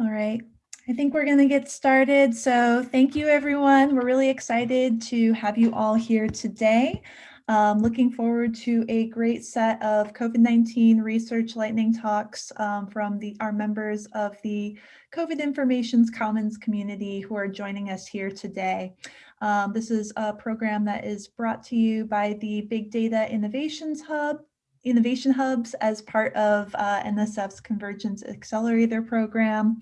All right. I think we're going to get started. So thank you, everyone. We're really excited to have you all here today. Um, looking forward to a great set of COVID-19 research lightning talks um, from the, our members of the COVID Informations Commons community who are joining us here today. Um, this is a program that is brought to you by the Big Data Innovations Hub innovation hubs as part of uh, NSF's Convergence Accelerator program,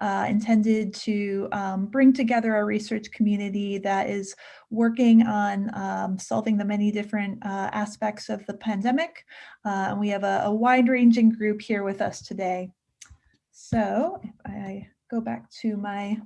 uh, intended to um, bring together a research community that is working on um, solving the many different uh, aspects of the pandemic. Uh, and we have a, a wide-ranging group here with us today. So if I go back to my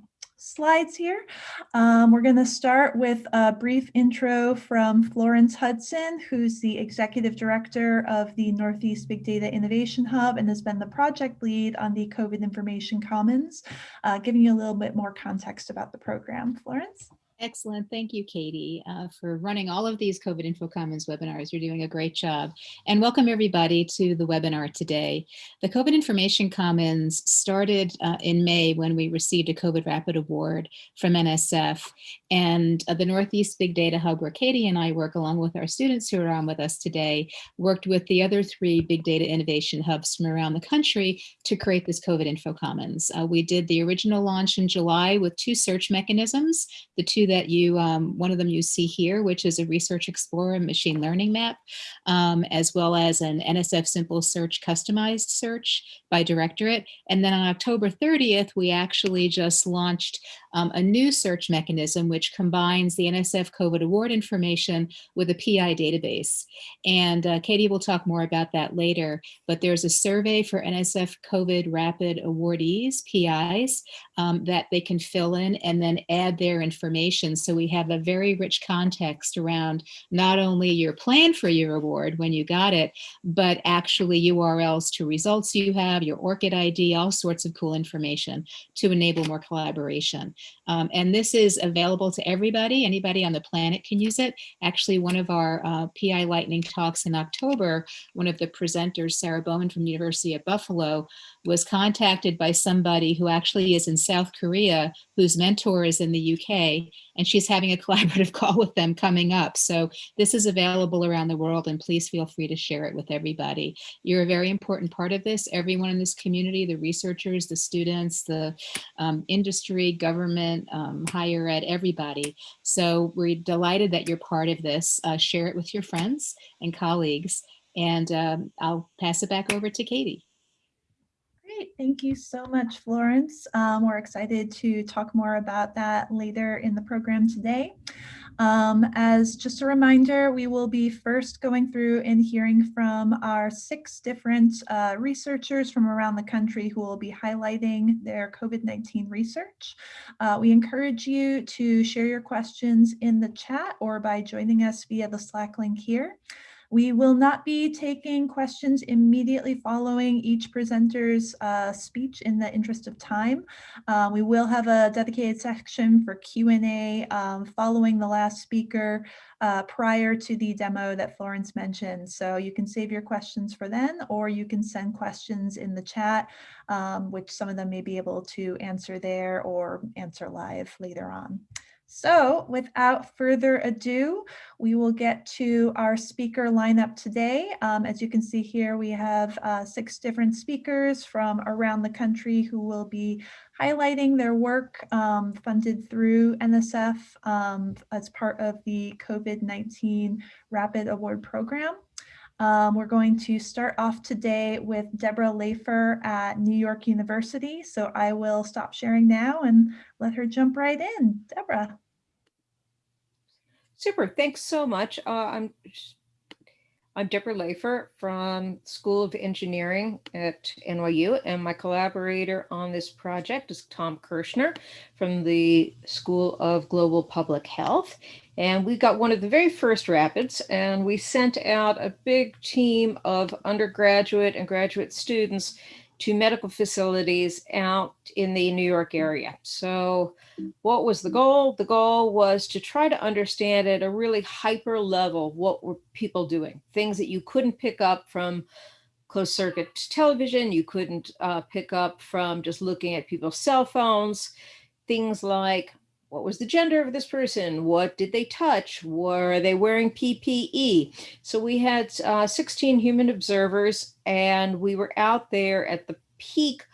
slides here. Um, we're going to start with a brief intro from Florence Hudson, who's the Executive Director of the Northeast Big Data Innovation Hub and has been the project lead on the COVID Information Commons, uh, giving you a little bit more context about the program. Florence? Excellent. Thank you, Katie, uh, for running all of these COVID Info Commons webinars. You're doing a great job. And welcome everybody to the webinar today. The COVID Information Commons started uh, in May when we received a COVID Rapid Award from NSF. And uh, the Northeast Big Data Hub, where Katie and I work along with our students who are on with us today, worked with the other three Big Data Innovation Hubs from around the country to create this COVID Info Commons. Uh, we did the original launch in July with two search mechanisms, the two that you, um, one of them you see here, which is a Research Explorer machine learning map, um, as well as an NSF Simple Search customized search by directorate. And then on October 30th, we actually just launched um, a new search mechanism which combines the NSF COVID award information with a PI database. And uh, Katie will talk more about that later, but there's a survey for NSF COVID rapid awardees, PIs, um, that they can fill in and then add their information. So we have a very rich context around not only your plan for your award when you got it, but actually URLs to results you have, your ORCID ID, all sorts of cool information to enable more collaboration. Um, and this is available to everybody. Anybody on the planet can use it. Actually, one of our uh, PI Lightning talks in October, one of the presenters, Sarah Bowman from University of Buffalo, was contacted by somebody who actually is in South Korea, whose mentor is in the UK, and she's having a collaborative call with them coming up. So this is available around the world, and please feel free to share it with everybody. You're a very important part of this. Everyone in this community, the researchers, the students, the um, industry, government, um, higher ed, everybody. So we're delighted that you're part of this. Uh, share it with your friends and colleagues. And um, I'll pass it back over to Katie. Great, thank you so much, Florence. Um, we're excited to talk more about that later in the program today. Um, as just a reminder, we will be first going through and hearing from our six different uh, researchers from around the country who will be highlighting their COVID-19 research. Uh, we encourage you to share your questions in the chat or by joining us via the Slack link here. We will not be taking questions immediately following each presenter's uh, speech in the interest of time. Uh, we will have a dedicated section for Q&A um, following the last speaker uh, prior to the demo that Florence mentioned. So you can save your questions for then, or you can send questions in the chat, um, which some of them may be able to answer there or answer live later on. So without further ado, we will get to our speaker lineup today. Um, as you can see here, we have uh, six different speakers from around the country who will be highlighting their work um, funded through NSF um, as part of the COVID-19 Rapid Award Program. Um, we're going to start off today with Deborah Laefer at New York University. So I will stop sharing now and let her jump right in. Deborah. Super, thanks so much. Uh, I'm I'm Deborah Laefer from School of Engineering at NYU, and my collaborator on this project is Tom Kirchner from the School of Global Public Health. And we got one of the very first rapids, and we sent out a big team of undergraduate and graduate students to medical facilities out in the New York area. So what was the goal? The goal was to try to understand at a really hyper level what were people doing, things that you couldn't pick up from closed circuit television. You couldn't uh, pick up from just looking at people's cell phones. Things like what was the gender of this person? What did they touch? Were they wearing PPE? So we had uh, 16 human observers and we were out there at the peak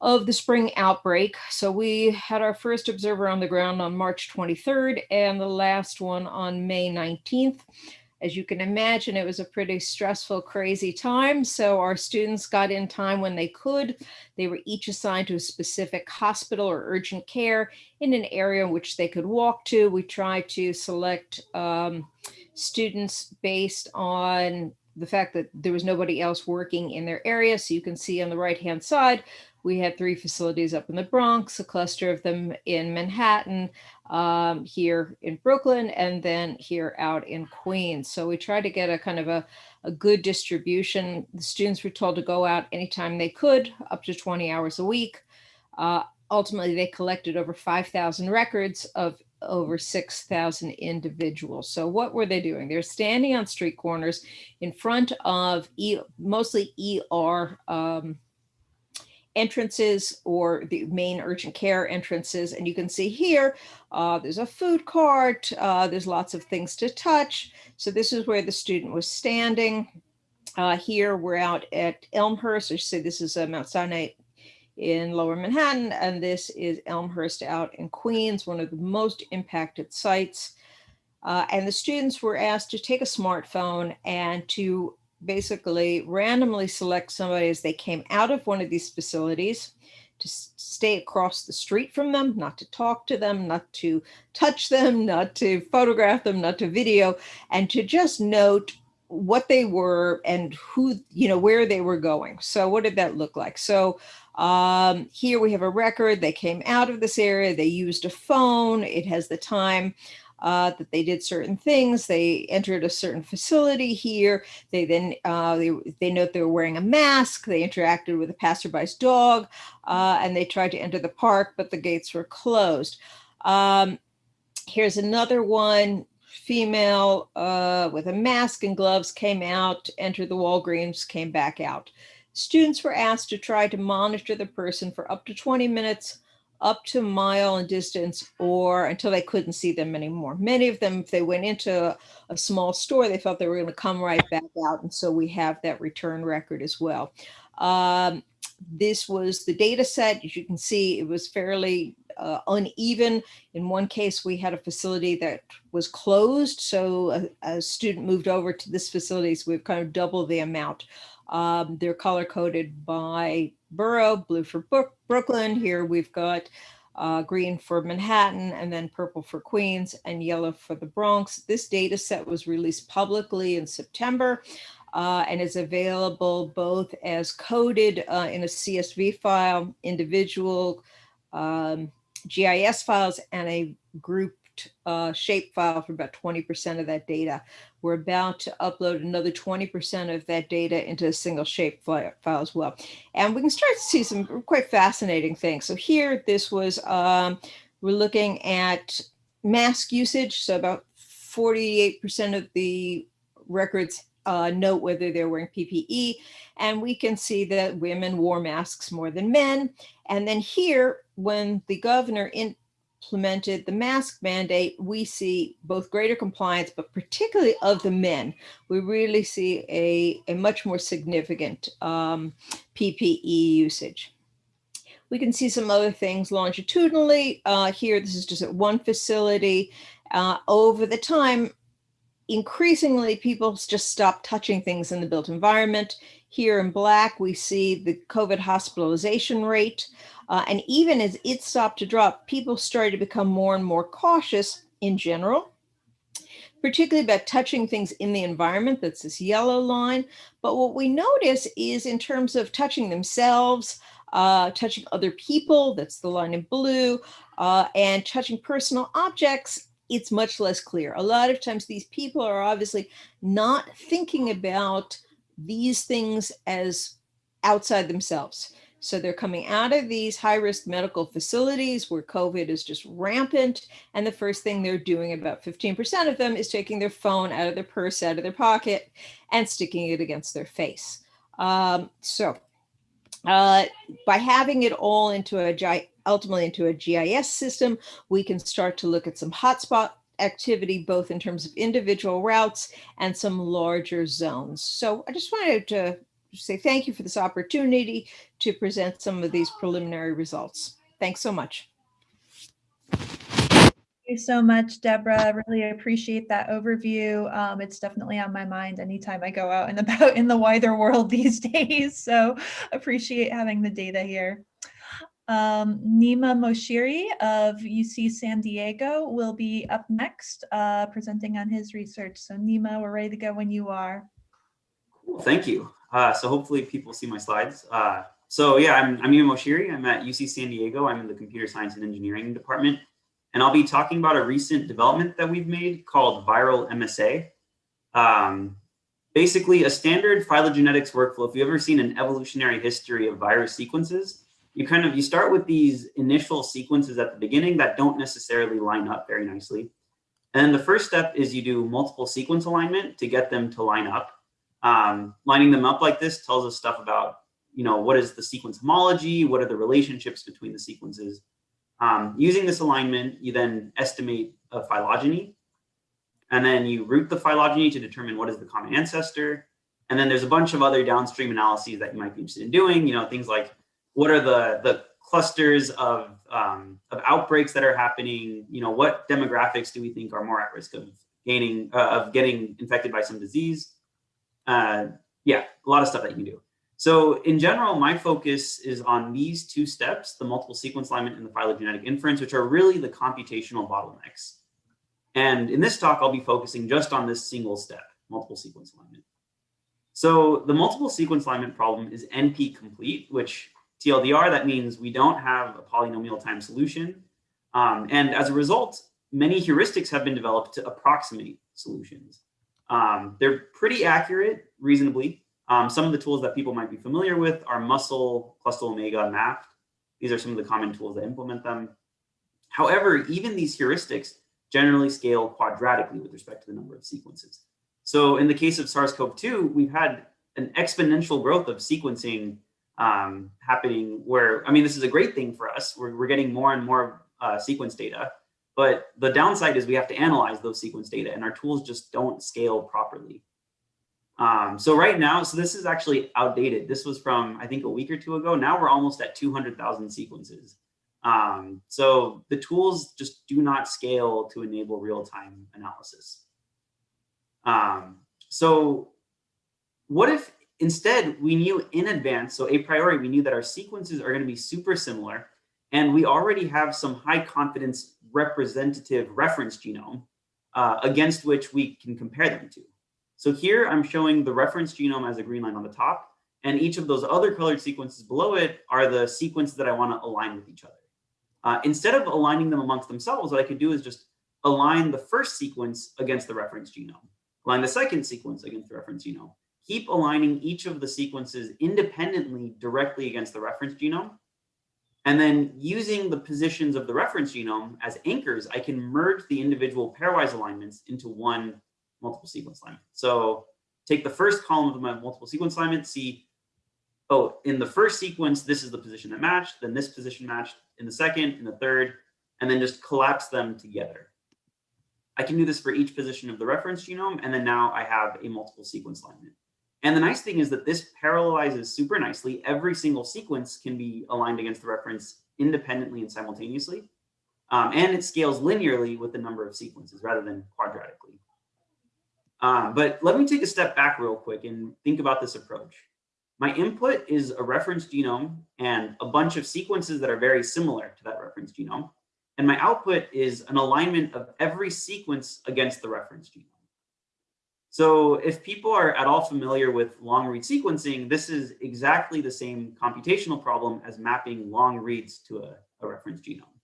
of the spring outbreak. So we had our first observer on the ground on March 23rd and the last one on May 19th. As you can imagine, it was a pretty stressful, crazy time. So our students got in time when they could. They were each assigned to a specific hospital or urgent care in an area in which they could walk to. We tried to select um, students based on the fact that there was nobody else working in their area. So you can see on the right hand side, we had three facilities up in the Bronx, a cluster of them in Manhattan, um, here in Brooklyn, and then here out in Queens. So we tried to get a kind of a, a good distribution. The students were told to go out anytime they could, up to 20 hours a week. Uh, ultimately, they collected over 5,000 records of over 6,000 individuals. So what were they doing? They're standing on street corners in front of e mostly ER um, entrances or the main urgent care entrances. And you can see here, uh, there's a food cart, uh, there's lots of things to touch. So this is where the student was standing. Uh, here we're out at Elmhurst, I should say this is uh, Mount Sinai in lower Manhattan, and this is Elmhurst out in Queens, one of the most impacted sites. Uh, and the students were asked to take a smartphone and to basically randomly select somebody as they came out of one of these facilities to stay across the street from them, not to talk to them, not to touch them, not to photograph them, not to video, and to just note what they were and who, you know, where they were going. So what did that look like? So um, here we have a record. They came out of this area. They used a phone. It has the time uh, that they did certain things. They entered a certain facility here. They then, uh, they, they note they were wearing a mask. They interacted with a passerby's dog uh, and they tried to enter the park, but the gates were closed. Um, here's another one female uh, with a mask and gloves came out, entered the Walgreens, came back out. Students were asked to try to monitor the person for up to 20 minutes up to a mile in distance or until they couldn't see them anymore. Many of them, if they went into a, a small store, they felt they were going to come right back out. And so we have that return record as well. Um, this was the data set. As you can see, it was fairly uh, uneven. In one case, we had a facility that was closed. So a, a student moved over to this facility. So we've kind of doubled the amount. Um, they're color coded by borough, blue for Brooklyn. Here we've got uh, green for Manhattan, and then purple for Queens, and yellow for the Bronx. This data set was released publicly in September uh, and is available both as coded uh, in a CSV file, individual um, GIS files, and a group uh, shape file for about 20% of that data. We're about to upload another 20% of that data into a single shape file, file, as well. And we can start to see some quite fascinating things. So here, this was, um, we're looking at mask usage. So about 48% of the records uh, note whether they're wearing PPE. And we can see that women wore masks more than men. And then here, when the governor in, implemented the mask mandate, we see both greater compliance, but particularly of the men, we really see a, a much more significant um, PPE usage. We can see some other things longitudinally. Uh, here, this is just at one facility. Uh, over the time, increasingly people just stop touching things in the built environment. Here in black, we see the COVID hospitalization rate. Uh, and even as it stopped to drop, people started to become more and more cautious in general, particularly about touching things in the environment. That's this yellow line. But what we notice is in terms of touching themselves, uh, touching other people, that's the line in blue, uh, and touching personal objects, it's much less clear. A lot of times these people are obviously not thinking about these things as outside themselves. So they're coming out of these high risk medical facilities where COVID is just rampant. And the first thing they're doing, about 15% of them, is taking their phone out of their purse, out of their pocket, and sticking it against their face. Um, so uh, by having it all into a ultimately into a GIS system, we can start to look at some hotspot activity, both in terms of individual routes and some larger zones. So I just wanted to say thank you for this opportunity to present some of these preliminary results. Thanks so much. Thank you so much, Deborah. Really appreciate that overview. Um, it's definitely on my mind anytime I go out and about in the wider world these days. So appreciate having the data here. Um, Niema Moshiri of UC San Diego will be up next, uh, presenting on his research. So Niema, we're ready to go when you are. Cool, thank you. Uh, so hopefully people see my slides. Uh, so yeah, I'm, I'm Niema Moshiri. I'm at UC San Diego. I'm in the computer science and engineering department. And I'll be talking about a recent development that we've made called ViralMSA. Um, basically a standard phylogenetics workflow. If you've ever seen an evolutionary history of virus sequences, you kind of, you start with these initial sequences at the beginning that don't necessarily line up very nicely. And the first step is you do multiple sequence alignment to get them to line up. Um, lining them up like this tells us stuff about, you know, what is the sequence homology? What are the relationships between the sequences? Um, using this alignment, you then estimate a phylogeny. And then you root the phylogeny to determine what is the common ancestor. And then there's a bunch of other downstream analyses that you might be interested in doing, you know, things like what are the, the clusters of, um, of outbreaks that are happening? You know, what demographics do we think are more at risk of gaining, uh, of getting infected by some disease? Uh, yeah, a lot of stuff that you can do. So in general, my focus is on these two steps, the multiple sequence alignment and the phylogenetic inference, which are really the computational bottlenecks. And in this talk, I'll be focusing just on this single step, multiple sequence alignment. So the multiple sequence alignment problem is NP complete, which TLDR, that means we don't have a polynomial time solution. Um, and as a result, many heuristics have been developed to approximate solutions. Um, they're pretty accurate, reasonably. Um, some of the tools that people might be familiar with are Muscle, Clustal Omega, MAFFT. These are some of the common tools that implement them. However, even these heuristics generally scale quadratically with respect to the number of sequences. So in the case of SARS-CoV-2, we've had an exponential growth of sequencing um, happening where, I mean, this is a great thing for us. We're, we're getting more and more uh, sequence data, but the downside is we have to analyze those sequence data and our tools just don't scale properly. Um, so right now, so this is actually outdated. This was from, I think a week or two ago. Now we're almost at 200,000 sequences. Um, so the tools just do not scale to enable real-time analysis. Um, so what if Instead, we knew in advance, so a priori, we knew that our sequences are going to be super similar, and we already have some high confidence representative reference genome uh, against which we can compare them to. So here I'm showing the reference genome as a green line on the top, and each of those other colored sequences below it are the sequences that I want to align with each other. Uh, instead of aligning them amongst themselves, what I could do is just align the first sequence against the reference genome, align the second sequence against the reference genome, keep aligning each of the sequences independently directly against the reference genome. And then using the positions of the reference genome as anchors, I can merge the individual pairwise alignments into one multiple sequence alignment. So take the first column of my multiple sequence alignment, see, oh, in the first sequence, this is the position that matched, then this position matched in the second, in the third, and then just collapse them together. I can do this for each position of the reference genome, and then now I have a multiple sequence alignment. And the nice thing is that this parallelizes super nicely. Every single sequence can be aligned against the reference independently and simultaneously. Um, and it scales linearly with the number of sequences rather than quadratically. Um, but let me take a step back real quick and think about this approach. My input is a reference genome and a bunch of sequences that are very similar to that reference genome. And my output is an alignment of every sequence against the reference genome. So if people are at all familiar with long read sequencing, this is exactly the same computational problem as mapping long reads to a, a reference genome.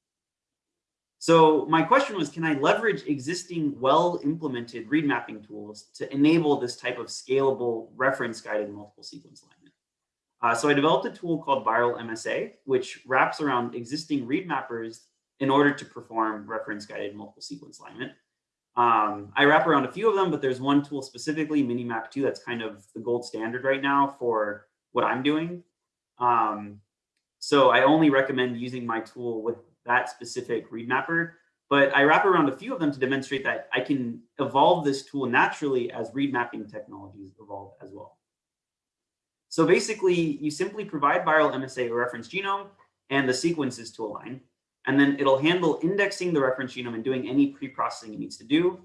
So my question was, can I leverage existing well-implemented read mapping tools to enable this type of scalable reference-guided multiple sequence alignment? Uh, so I developed a tool called ViralMSA, which wraps around existing read mappers in order to perform reference-guided multiple sequence alignment. Um, I wrap around a few of them, but there's one tool specifically, Minimap 2, that's kind of the gold standard right now for what I'm doing. Um, so I only recommend using my tool with that specific read mapper, but I wrap around a few of them to demonstrate that I can evolve this tool naturally as read mapping technologies evolve as well. So basically, you simply provide ViralMSA or reference genome and the sequences to align, and then it'll handle indexing the reference genome and doing any pre-processing it needs to do.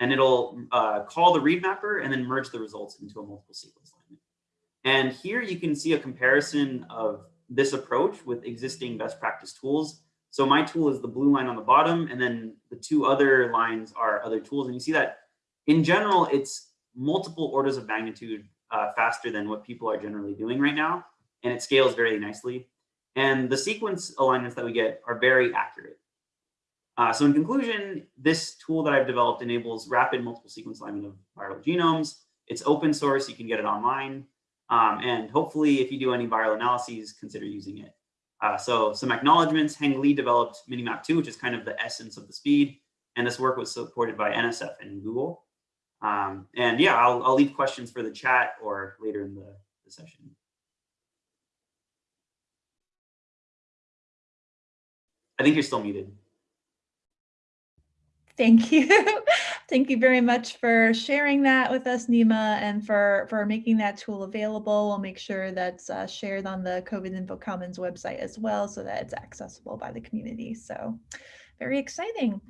And it'll uh, call the read mapper and then merge the results into a multiple sequence alignment. And here you can see a comparison of this approach with existing best practice tools. So my tool is the blue line on the bottom, and then the two other lines are other tools. And you see that in general, it's multiple orders of magnitude uh, faster than what people are generally doing right now. And it scales very nicely. And the sequence alignments that we get are very accurate. Uh, so in conclusion, this tool that I've developed enables rapid multiple sequence alignment of viral genomes. It's open source, you can get it online. Um, and hopefully if you do any viral analyses, consider using it. Uh, so some acknowledgements, Heng Li developed Minimap 2, which is kind of the essence of the speed. And this work was supported by NSF and Google. Um, and yeah, I'll, I'll leave questions for the chat or later in the, the session. I think you're still muted. Thank you. Thank you very much for sharing that with us, Niema, and for, for making that tool available. We'll make sure that's uh, shared on the COVID Info Commons website as well so that it's accessible by the community. So very exciting.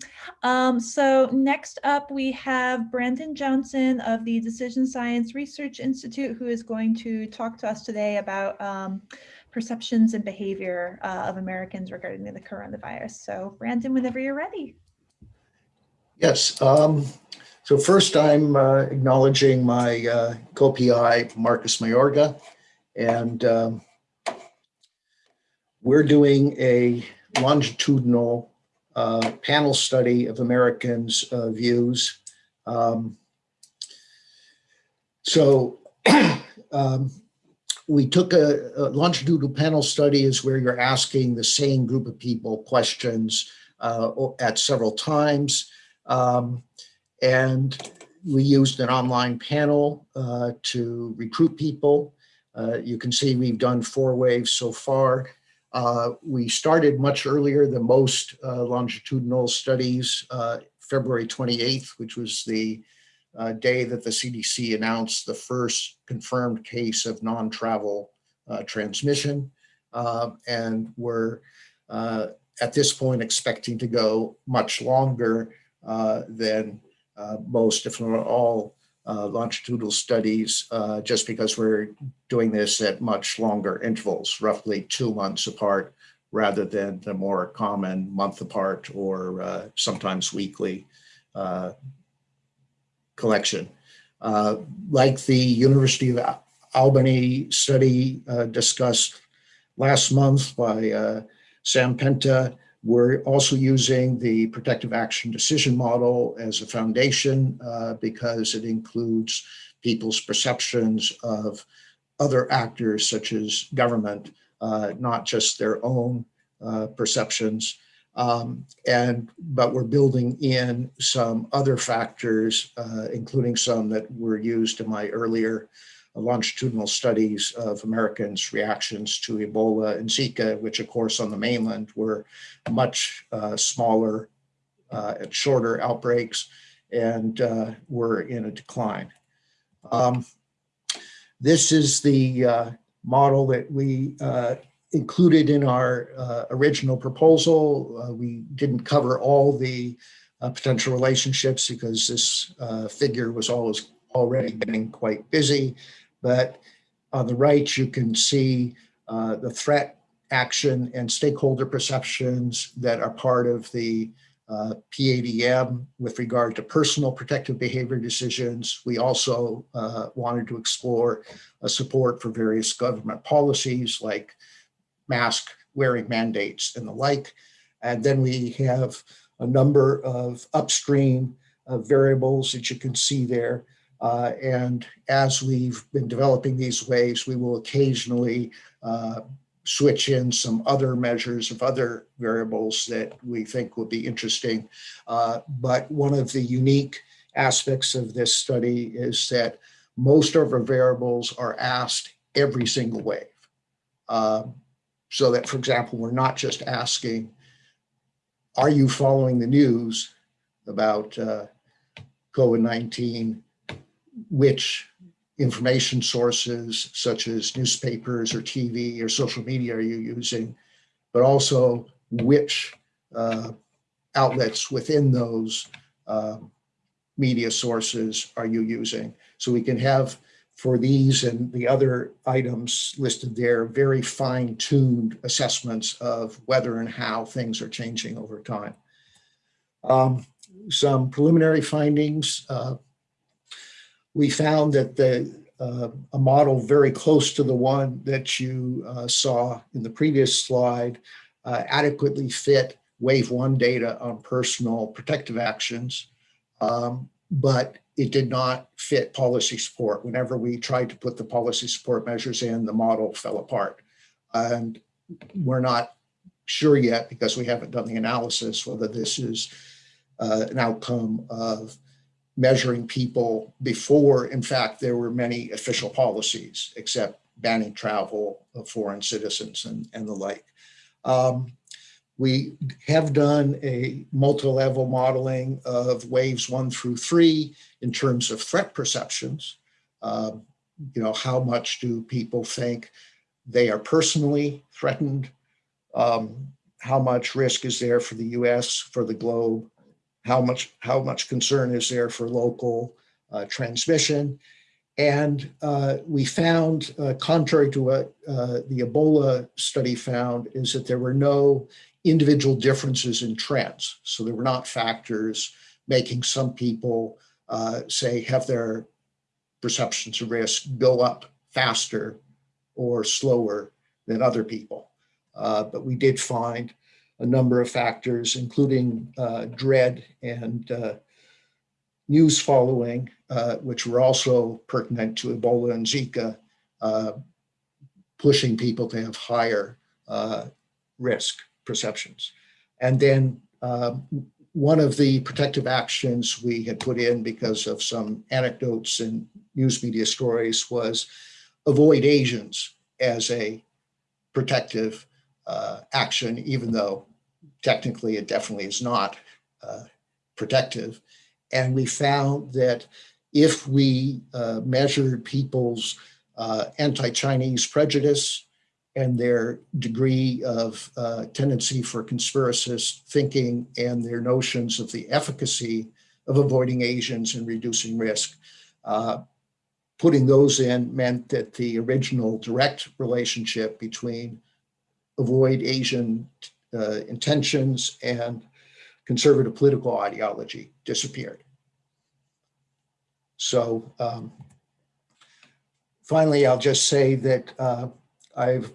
Um, so next up, we have Branden Johnson of the Decision Science Research Institute, who is going to talk to us today about um, perceptions and behavior uh, of Americans regarding the coronavirus. So Branden, whenever you're ready. Yes. Um, so first, I'm uh, acknowledging my uh, co-PI, Marcus Mayorga, and um, we're doing a longitudinal uh, panel study of Americans' uh, views. Um, so um, we took a, a, longitudinal panel study is where you're asking the same group of people questions uh, at several times. Um, and we used an online panel uh, to recruit people. Uh, you can see we've done four waves so far. Uh, we started much earlier than most uh, longitudinal studies, uh, February 28th, which was the uh, day that the CDC announced the first confirmed case of non-travel transmission. and we're at this point expecting to go much longer uh, than uh, most, if not all, uh, longitudinal studies, just because we're doing this at much longer intervals, roughly two months apart, rather than the more common month apart or sometimes weekly collection. Uh, like the University of Albany study uh, discussed last month by uh, Sam Penta, we're also using the protective action decision model as a foundation uh, because it includes people's perceptions of other actors such as government, uh, not just their own uh, perceptions. Um, and but we're building in some other factors, uh, including some that were used in my earlier longitudinal studies of Americans' reactions to Ebola and Zika, which of course on the mainland were much uh, smaller uh, and shorter outbreaks and uh, were in a decline. Um, this is the uh, model that we uh, included in our uh, original proposal. we didn't cover all the potential relationships because this figure was always already getting quite busy. But on the right, you can see uh, the threat action and stakeholder perceptions that are part of the uh, PADM with regard to personal protective behavior decisions. We also uh, wanted to explore support for various government policies like mask wearing mandates and the like. And then we have a number of upstream uh, variables that you can see there uh, and as we've been developing these waves, we will occasionally uh, switch in some other measures of other variables that we think will be interesting. Uh, But one of the unique aspects of this study is that most of our variables are asked every single wave. Um, So that, for example, we're not just asking, are you following the news about uh, COVID-19? Which information sources such as newspapers or TV or social media are you using? But also which uh, outlets within those um, media sources are you using? So we can have for these and the other items listed there, very fine tuned assessments of whether and how things are changing over time. Um, Some preliminary findings. uh, We found that the, uh, a model very close to the one that you uh, saw in the previous slide uh, adequately fit wave one data on personal protective actions. Um, but it did not fit policy support. Whenever we tried to put the policy support measures in, the model fell apart. And we're not sure yet, because we haven't done the analysis, whether this is uh, an outcome of measuring people before, in fact, there were many official policies, except banning travel of foreign citizens and, and the like. Um, we have done a multi-level modeling of waves one through three in terms of threat perceptions. Um, you know, how much do people think they are personally threatened? Um, how much risk is there for the US, for the globe? How much, how much concern is there for local uh, transmission? And uh, we found, uh, contrary to what uh, the Ebola study found, is that there were no individual differences in trends. So there were not factors making some people uh, say have their perceptions of risk go up faster or slower than other people. Uh, but we did find a number of factors, including uh, dread and uh, news following, uh, which were also pertinent to Ebola and Zika, uh, pushing people to have higher risk perceptions. And then um, one of the protective actions we had put in because of some anecdotes and news media stories was avoid Asians as a protective uh, action, even though technically it definitely is not uh, protective. And we found that if we uh, measured people's uh, anti-Chinese prejudice and their degree of uh, tendency for conspiracist thinking and their notions of the efficacy of avoiding Asians and reducing risk. Uh, putting those in meant that the original direct relationship between avoid Asian uh, intentions and conservative political ideology disappeared. So um, finally, I'll just say that uh, I've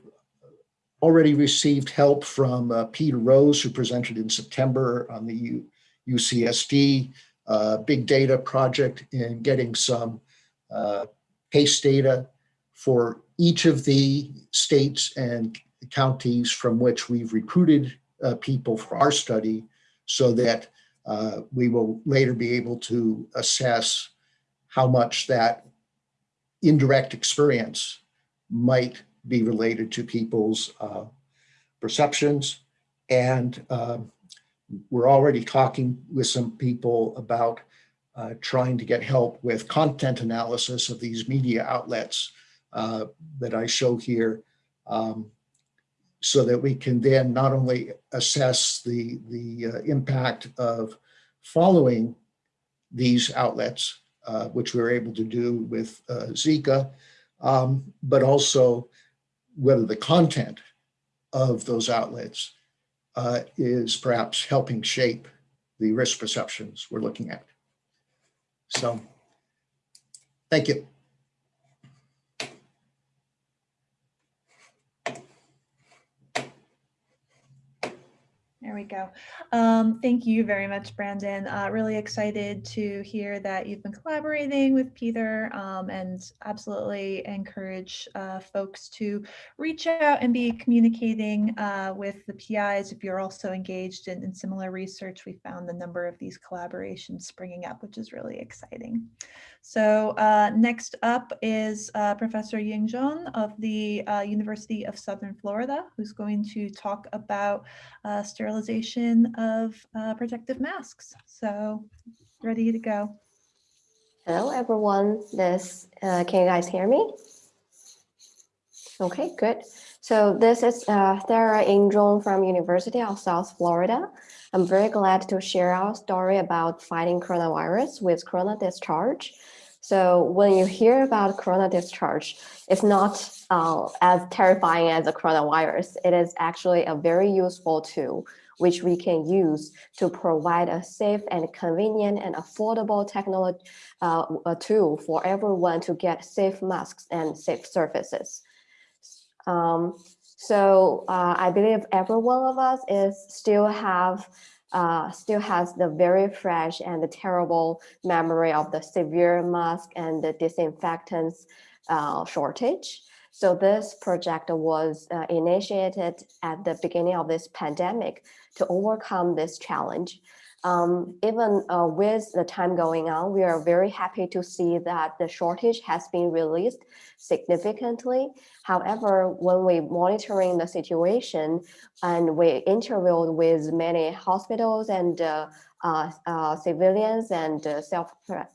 already received help from uh, Peter Rose, who presented in September on the U UCSD uh, big data project in getting some uh, case data for each of the states and counties from which we've recruited uh, people for our study so that uh, we will later be able to assess how much that indirect experience might be related to people's uh, perceptions. And uh, we're already talking with some people about uh, trying to get help with content analysis of these media outlets uh, that I show here um, so that we can then not only assess the, the uh, impact of following these outlets, uh, which we were able to do with Zika, um, but also whether the content of those outlets uh, is perhaps helping shape the risk perceptions we're looking at. So, thank you. We go. Um, thank you very much, Branden. Uh, really excited to hear that you've been collaborating with Peter um, and absolutely encourage uh, folks to reach out and be communicating uh, with the PIs if you're also engaged in, in similar research. We found the number of these collaborations springing up, which is really exciting. So uh, next up is uh, Professor Ying Zhong of the uh, University of Southern Florida, who's going to talk about uh, sterilization of uh, protective masks. So ready to go. Hello, everyone. This, uh, can you guys hear me? Okay, good. So this is uh, Sarah Ying Zhong from University of South Florida. I'm very glad to share our story about fighting coronavirus with corona discharge. So when you hear about corona discharge, it's not uh, as terrifying as a coronavirus. It is actually a very useful tool which we can use to provide a safe and convenient and affordable technology uh, tool for everyone to get safe masks and safe surfaces. Um, so uh, I believe every one of us is still have uh, still has the very fresh and the terrible memory of the severe mask and the disinfectants uh, shortage. So this project was uh, initiated at the beginning of this pandemic to overcome this challenge. Um, even uh, with the time going on, we are very happy to see that the shortage has been released significantly. However, when we monitoring the situation and we interviewed with many hospitals and uh, uh, uh, civilians and uh, self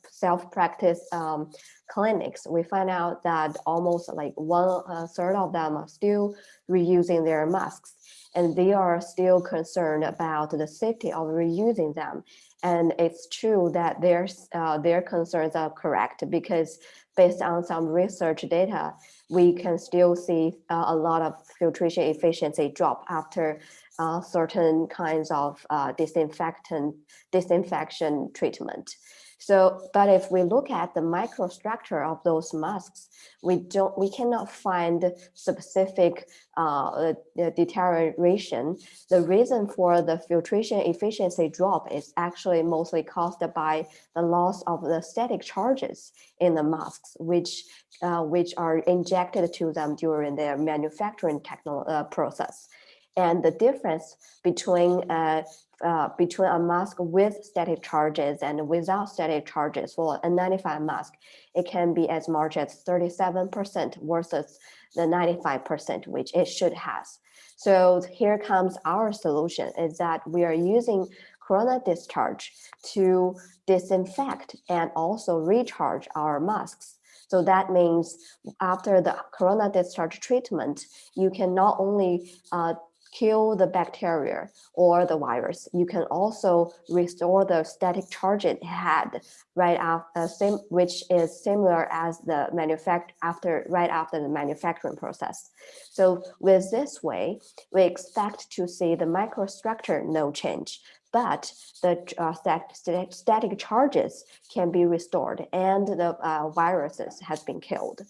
self practice um, clinics, we find out that almost like one uh, third of them are still reusing their masks and they are still concerned about the safety of reusing them. And it's true that their, uh, their concerns are correct because based on some research data, we can still see uh, a lot of filtration efficiency drop after uh, certain kinds of uh, disinfectant disinfection treatment. So, but if we look at the microstructure of those masks, we don't, we cannot find specific uh, deterioration. The reason for the filtration efficiency drop is actually mostly caused by the loss of the static charges in the masks, which uh, which are injected to them during their manufacturing uh, process. And the difference between uh, uh, between a mask with static charges and without static charges for a 95 mask, it can be as much as 37% versus the 95%, which it should has. So here comes our solution is that we are using corona discharge to disinfect and also recharge our masks. So that means after the corona discharge treatment, you can not only uh, kill the bacteria or the virus. You can also restore the static charge it had right after, same, which is similar as the manufact after right after the manufacturing process. So with this way, we expect to see the microstructure no change, but the uh, static, static charges can be restored and the uh, viruses has been killed.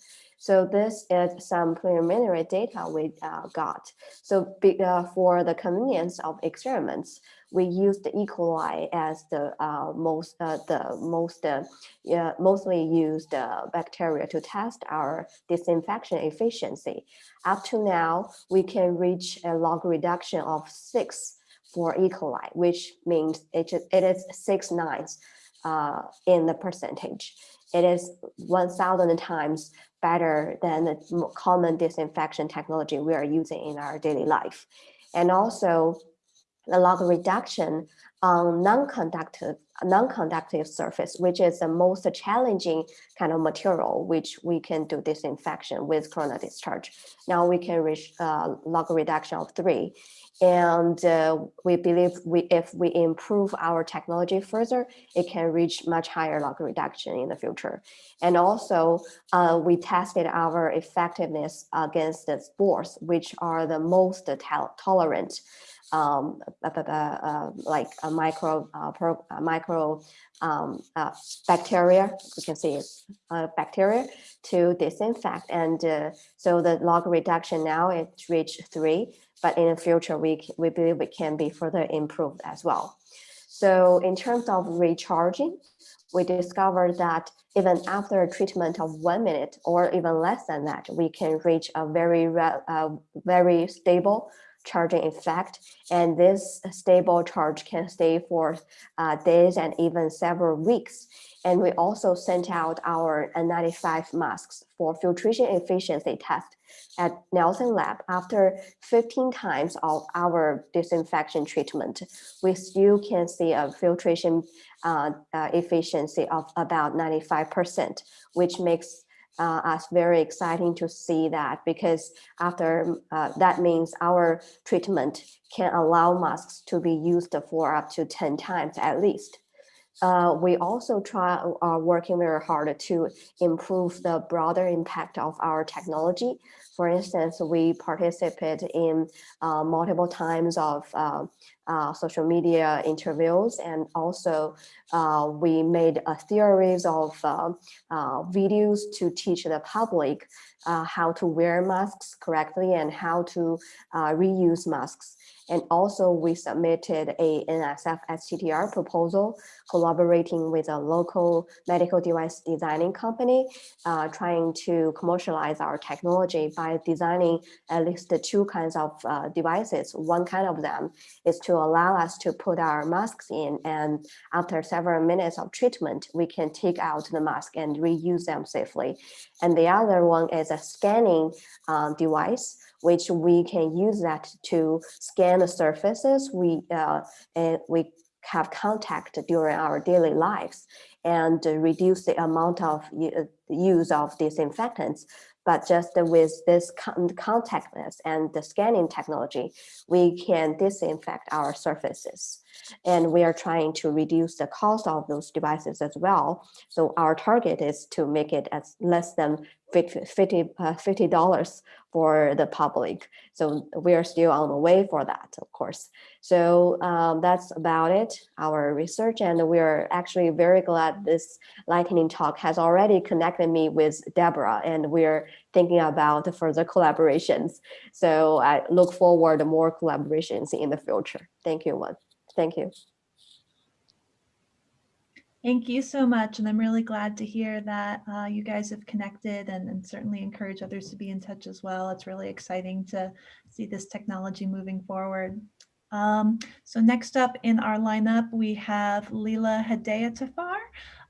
So this is some preliminary data we uh, got. So be, uh, for the convenience of experiments, we used the E. coli as the uh, most uh, the most uh, mostly used uh, bacteria to test our disinfection efficiency. Up to now, we can reach a log reduction of six for E. coli, which means it, it is six nines in the percentage. It is 1,000 times better than the common disinfection technology we are using in our daily life. And also the log reduction on non-conductive non-conductive surface, which is the most challenging kind of material, which we can do disinfection with corona discharge. Now we can reach uh, log reduction of three. And uh, we believe we, if we improve our technology further, it can reach much higher log reduction in the future. And also, uh, we tested our effectiveness against the spores, which are the most tolerant um, uh, like a micro, uh, pro, micro um, uh, bacteria, we can see it's uh, bacteria to disinfect. And so the log reduction now it reached three, but in the future, we, we believe it can be further improved as well. So in terms of recharging, we discovered that even after a treatment of one minute or even less than that, we can reach a very, uh, very stable charging effect. And this stable charge can stay for uh, days and even several weeks. And we also sent out our N95 masks for filtration efficiency test at Nelson Lab. After 15 times of our disinfection treatment, we still can see a filtration uh, uh, efficiency of about 95%, which makes uh, us very exciting to see that because after uh, that means our treatment can allow masks to be used for up to 10 times at least. Uh, we also try are working very hard to improve the broader impact of our technology. For instance, we participate in uh, multiple times of uh, uh, social media interviews, and also uh, we made a series of uh, uh, videos to teach the public uh, how to wear masks correctly and how to uh, reuse masks. And also we submitted a NSF STTR proposal collaborating with a local medical device designing company, uh, trying to commercialize our technology by designing at least two kinds of uh, devices. One kind of them is to allow us to put our masks in and after several minutes of treatment, we can take out the mask and reuse them safely. And the other one is scanning um, device, which we can use that to scan the surfaces we uh, and we have contact during our daily lives and reduce the amount of uh, use of disinfectants. But just with this contactless and the scanning technology, we can disinfect our surfaces. And we are trying to reduce the cost of those devices as well. So our target is to make it as less than 50 50 uh, $50 for the public. So we are still on the way for that, of course. So um, that's about it, our research. And we're actually very glad this lightning talk has already connected me with Deborah and we're thinking about further collaborations. So I look forward to more collaborations in the future. Thank you, one. Thank you. Thank you so much. And I'm really glad to hear that uh, you guys have connected and, and certainly encourage others to be in touch as well. It's really exciting to see this technology moving forward. Um, so next up in our lineup, we have Leela Hedayatifar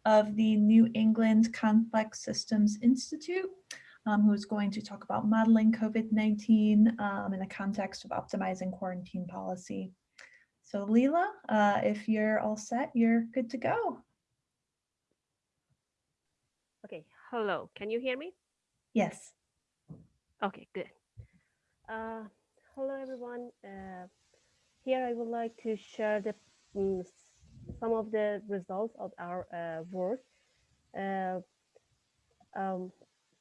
of the New England Complex Systems Institute, um, who is going to talk about modeling COVID-19 um, in the context of optimizing quarantine policy. So Leela, uh, if you're all set, you're good to go. Okay, hello, can you hear me? Yes. Okay, good. Uh, hello, everyone. Uh, here I would like to share the s- some of the results of our uh, work. Uh, um,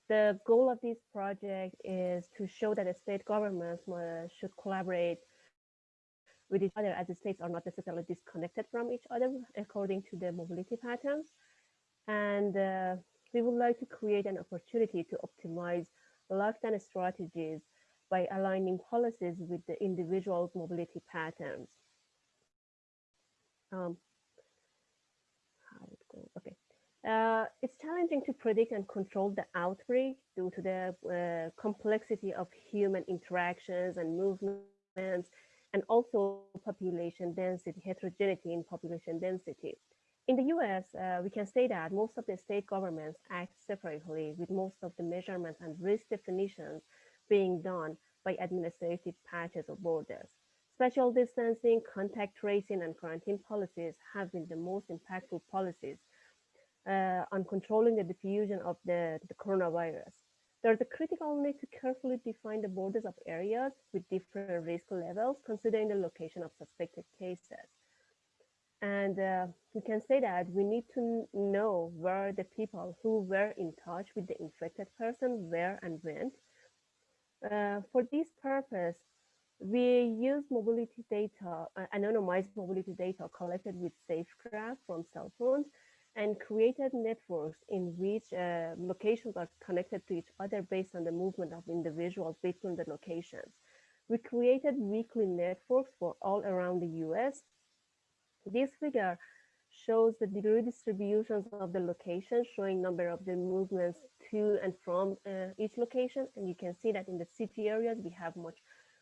the goal of this project is to show that the state governments uh, should collaborate with each other as the states are not necessarily disconnected from each other according to the mobility patterns. And uh, we would like to create an opportunity to optimize lockdown strategies by aligning policies with the individual's mobility patterns. Um, how it okay. Uh, it's challenging to predict and control the outbreak due to the uh, complexity of human interactions and movements, and also population density, heterogeneity in population density. In the US, uh, we can say that most of the state governments act separately, with most of the measurements and risk definitions being done by administrative patches or borders. Special distancing, contact tracing, and quarantine policies have been the most impactful policies uh, on controlling the diffusion of the, the coronavirus. There's a critical need to carefully define the borders of areas with different risk levels, considering the location of suspected cases. And uh, we can say that we need to know where the people who were in touch with the infected person were and when. Uh, for this purpose, We use mobility data, uh, anonymized mobility data collected with SafeGraph from cell phones and created networks in which uh, locations are connected to each other based on the movement of individuals between the locations. We created weekly networks for all around the US. This figure shows the degree distributions of the locations, showing number of the movements to and from uh, each location. And you can see that in the city areas, we have much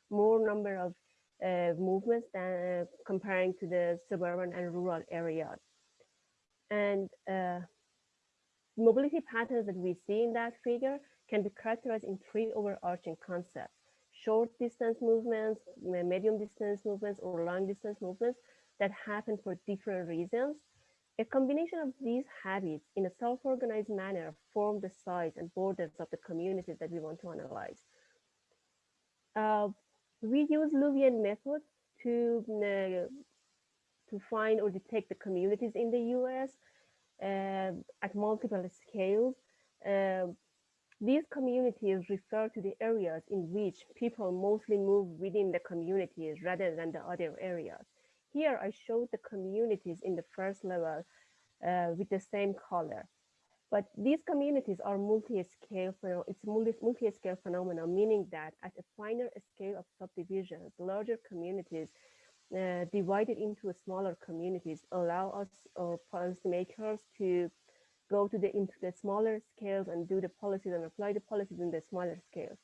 more number of uh, movements than uh, comparing to the suburban and rural areas. And uh, mobility patterns that we see in that figure can be characterized in three overarching concepts. Short distance movements, medium distance movements, or long distance movements that happen for different reasons. A combination of these habits in a self-organized manner form the size and borders of the communities that we want to analyze. Uh, we use Louvain method to, uh, to find or detect the communities in the US uh, at multiple scales. Uh, these communities refer to the areas in which people mostly move within the communities rather than the other areas. Here I showed the communities in the first level uh, with the same color. But these communities are multi-scale, it's multi-scale phenomenon, meaning that at a finer scale of subdivisions, larger communities uh, divided into smaller communities allow us or policymakers to go to the into the smaller scales and do the policies and apply the policies in the smaller scale.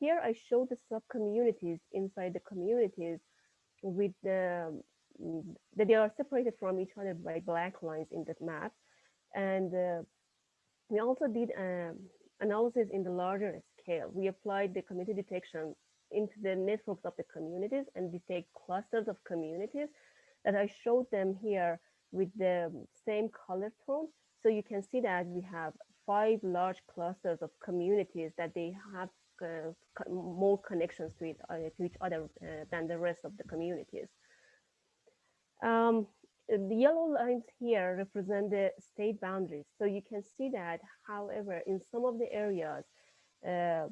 Here I show the sub-communities inside the communities with the that they are separated from each other by black lines in that map. And uh, we also did um, analysis in the larger scale. We applied the community detection into the networks of the communities and detect clusters of communities that I showed them here with the same color tone. So you can see that we have five large clusters of communities that they have uh, more connections to, it, uh, to each other uh, than the rest of the communities. Um, the yellow lines here represent the state boundaries. So you can see that, however, in some of the areas, uh,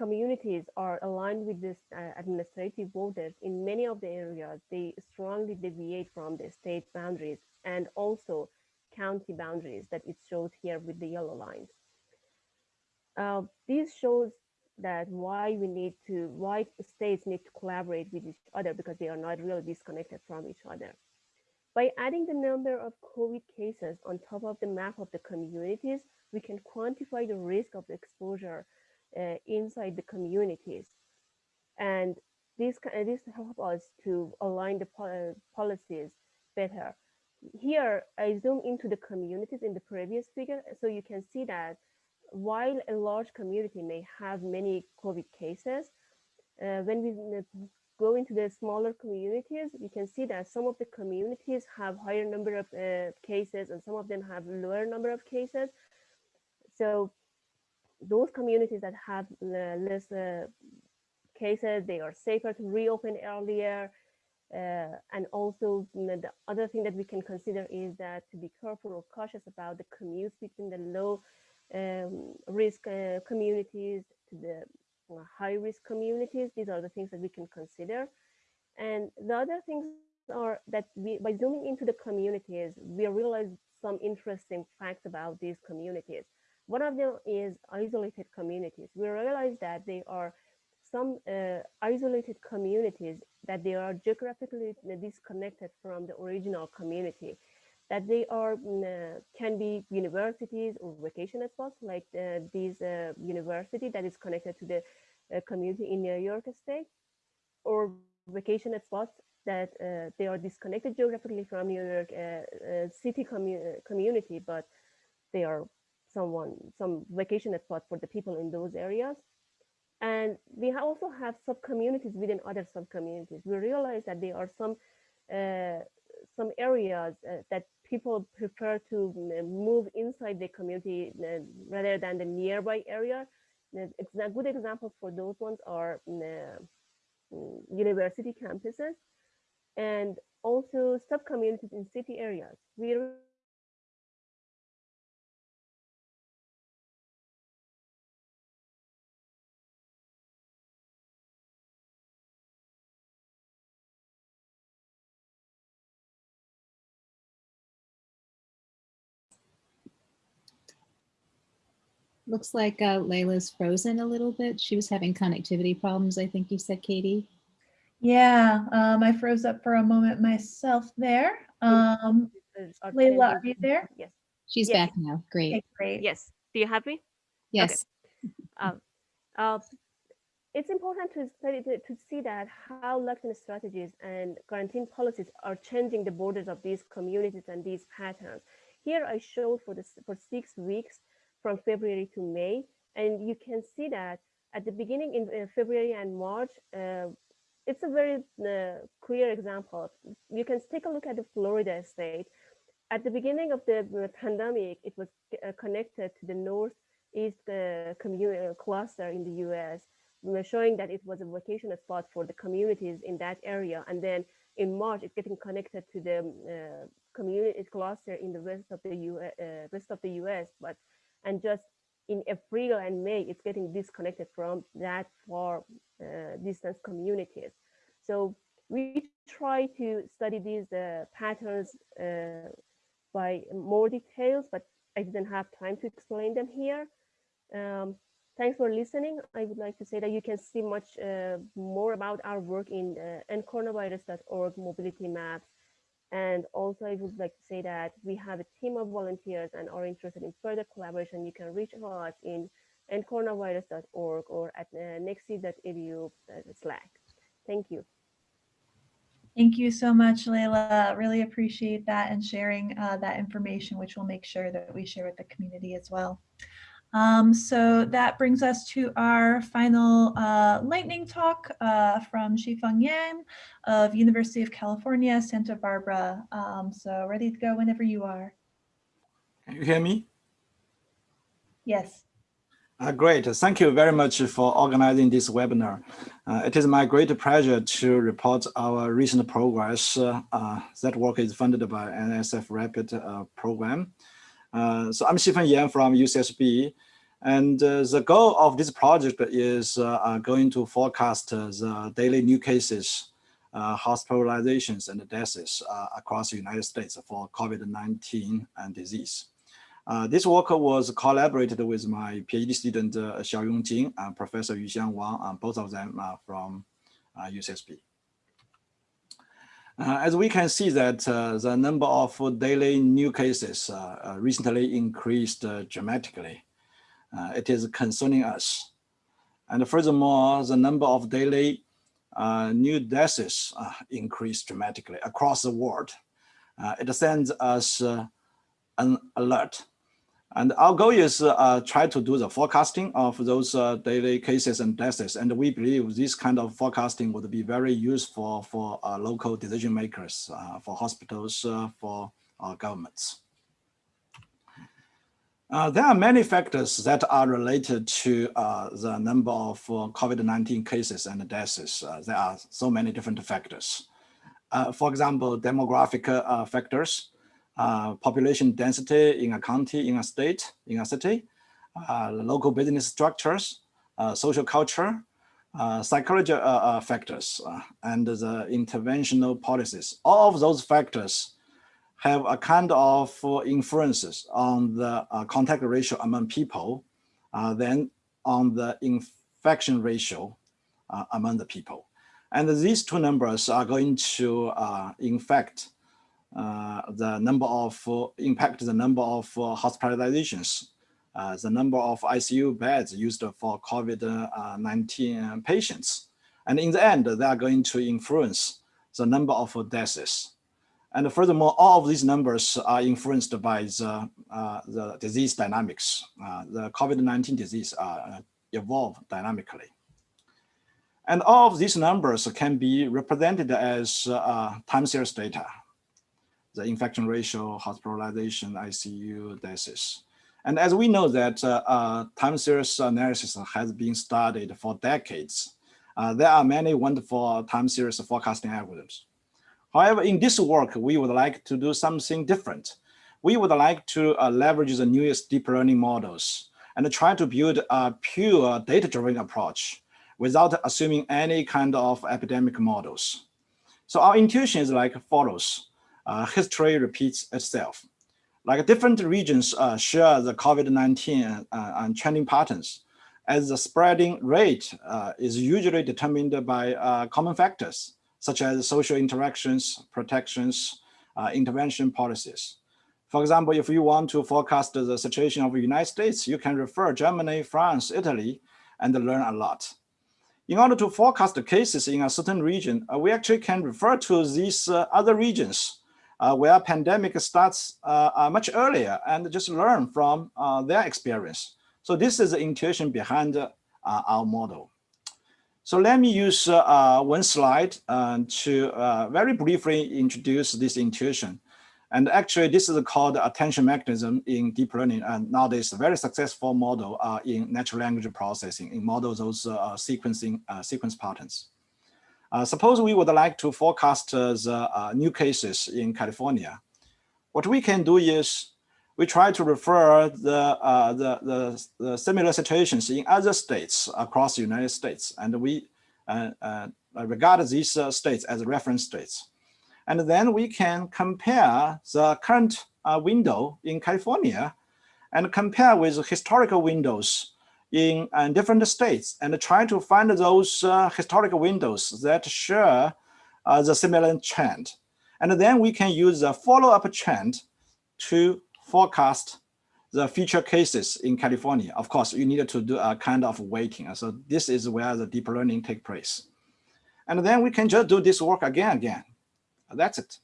communities are aligned with this uh, administrative borders. In many of the areas, they strongly deviate from the state boundaries and also county boundaries that it shows here with the yellow lines. Uh, this shows that why we need to, why states need to collaborate with each other because they are not really disconnected from each other. By adding the number of COVID cases on top of the map of the communities, we can quantify the risk of exposure uh, inside the communities. And this, uh, this help us to align the uh, policies better. Here, I zoom into the communities in the previous figure, so you can see that while a large community may have many COVID cases, uh, when we go into the smaller communities, you can see that some of the communities have higher number of uh, cases and some of them have lower number of cases. So those communities that have less uh, cases, they are safer to reopen earlier. Uh, and also you know, the other thing that we can consider is that to be careful or cautious about the commutes between the low um, risk uh, communities to the uh, high risk communities. These are the things that we can consider. And the other things are that we, by zooming into the communities, we realize some interesting facts about these communities. One of them is isolated communities. We realize that they are some uh, isolated communities that they are geographically disconnected from the original community that they are mm, uh, can be universities or vacation spots like uh, this uh, university that is connected to the uh, community in New York State or vacation spots that uh, they are disconnected geographically from New York uh, city commu community, but they are someone, some vacation spot for the people in those areas. And we also have sub-communities within other sub-communities. We realize that there are some uh, some areas uh, that people prefer to move inside the community uh, rather than the nearby area. A good example for those ones are uh, university campuses and also sub-communities in city areas. We Looks like uh, Layla's frozen a little bit. She was having connectivity problems, I think you said, Katie. Yeah, um, I froze up for a moment myself there. Um, Is- Layla, are you there? Yes, She's Yes. back now. Great. Okay, great. yes. Do you have me? Yes. Uh, it's important to study to, to see that how lockdown strategies and quarantine policies are changing the borders of these communities and these patterns. Here I showed for this for six weeks from February to May, and you can see that at the beginning in uh, February and March, uh, it's a very uh, clear example. You can take a look at the Florida state. At the beginning of the uh, pandemic, it was uh, connected to the northeast uh, community cluster in the U.S showing that it was a vacation spot for the communities in that area. And then in March, it's getting connected to the uh, community cluster in the rest of the U uh, rest of the US. But and just in April and May, it's getting disconnected from that far uh, distance communities. So we try to study these uh, patterns uh, by more details, but I didn't have time to explain them here. Um, Thanks for listening. I would like to say that you can see much uh, more about our work in uh, endcoronavirus.org mobility maps. And also I would like to say that we have a team of volunteers and are interested in further collaboration. You can reach us in endcoronavirus.org or at uh, necsi.edu Slack. Thank you. Thank you so much, Layla. Really appreciate that and sharing uh, that information, which we'll make sure that we share with the community as well. Um, so that brings us to our final uh, lightning talk uh, from Xifeng Yan of University of California, Santa Barbara. Um, so ready to go whenever you are. Can you hear me? Yes. Uh, great. Thank you very much for organizing this webinar. Uh, it is my great pleasure to report our recent progress. Uh, uh that work is funded by NSF RAPID uh, program. Uh, so I'm Xifeng Yan from UCSB. And uh, the goal of this project is going to forecast the daily new cases, hospitalizations, and deaths across the United States for COVID-19 and disease. Uh, this work was collaborated with my PhD student uh, Xiaoyong Jin and Professor Yuxiang Wang, uh, both of them are from UCSB. Uh, as we can see that uh, the number of daily new cases uh, recently increased dramatically. it is concerning us. And furthermore, the number of daily new deaths increased dramatically across the world. it sends us an alert and our goal is uh, try to do the forecasting of those uh, daily cases and deaths. And we believe this kind of forecasting would be very useful for uh, local decision makers, uh, for hospitals, uh, for governments. Uh, there are many factors that are related to the number of COVID-19 cases and deaths. there are so many different factors. for example, demographic factors, uh, population density in a county, in a state, in a city, uh, local business structures, uh, social culture, uh, psychology uh, factors, and the interventional policies. All of those factors have a kind of influences on the contact ratio among people, then on the infection ratio among the people. And these two numbers are going to, in fact, uh, the number of uh, impact the number of uh, hospitalizations, the number of ICU beds used for COVID-19 patients. And in the end, they are going to influence the number of deaths. And furthermore, all of these numbers are influenced by the, uh, the disease dynamics. Uh, the COVID-19 disease uh, evolve dynamically. And all of these numbers can be represented as time series data the infection ratio, hospitalization, ICU, deaths. And as we know that uh, uh, time series analysis has been studied for decades, uh, there are many wonderful time series forecasting algorithms. However, in this work, we would like to do something different. We would like to uh, leverage the newest deep learning models and try to build a pure data-driven approach without assuming any kind of epidemic models. So our intuition is like follows uh, history repeats itself. like different regions uh, share the COVID-19 uh, and trending patterns as the spreading rate uh, is usually determined by uh, common factors, such as social interactions, protections, intervention policies. For example, if you want to forecast the situation of the United States, you can refer Germany, France, Italy, and learn a lot. In order to forecast the cases in a certain region, we actually can refer to these uh, other regions uh, where pandemic starts much earlier and just learn from their experience. So this is the intuition behind uh, our model. So let me use uh, one slide uh, to very briefly introduce this intuition. And actually, this is called attention mechanism in deep learning, and nowadays a very successful model uh, in natural language processing in model those uh, sequencing uh, sequence patterns. Suppose we would like to forecast the new cases in California. What we can do is we try to refer the, uh, the, the, the, similar situations in other states across the United States, and we uh, uh, regard these uh, states as reference states. And then we can compare the current uh, window in California and compare with historical windows in uh, different states and try to find those historical windows that share the similar trend. And then we can use the follow-up trend to forecast the future cases in California. Of course, you need to do a kind of weighting. So this is where the deep learning take place. And then we can just do this work again, again. That's it.